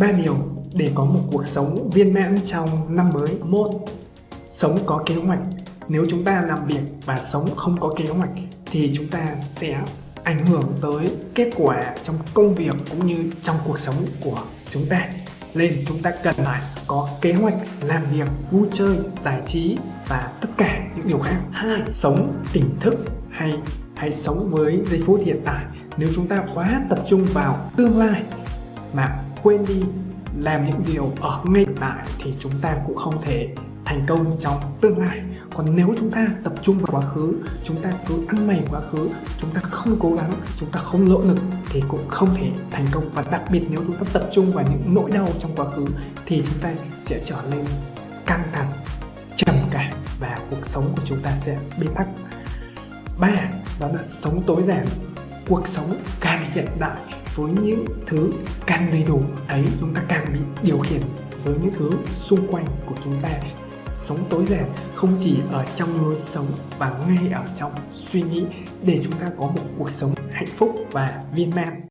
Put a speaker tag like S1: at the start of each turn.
S1: ba điều để có một cuộc sống viên mãn trong năm mới. Một, sống có kế hoạch. Nếu chúng ta làm việc và sống không có kế hoạch thì chúng ta sẽ ảnh hưởng tới kết quả trong công việc cũng như trong cuộc sống của chúng ta. Nên chúng ta cần phải có kế hoạch làm việc, vui chơi, giải trí và tất cả những điều khác. Hai, sống tỉnh thức hay hãy sống với giây phút hiện tại. Nếu chúng ta quá tập trung vào tương lai mà quên đi, làm những điều ở ngay hiện tại thì chúng ta cũng không thể thành công trong tương lai. Còn nếu chúng ta tập trung vào quá khứ, chúng ta cứ ăn mày quá khứ, chúng ta không cố gắng, chúng ta không nỗ lực thì cũng không thể thành công. Và đặc biệt nếu chúng ta tập trung vào những nỗi đau trong quá khứ thì chúng ta sẽ trở nên căng thẳng, trầm cảm và cuộc sống của chúng ta sẽ bế tắc. Ba, đó là sống tối giản. Cuộc sống càng hiện đại với những thứ càng đầy đủ ấy chúng ta càng bị điều khiển với những thứ xung quanh của chúng ta. Sống tối giản không chỉ ở trong lối sống và ngay ở trong suy nghĩ để chúng ta có một cuộc sống hạnh phúc và viên mãn.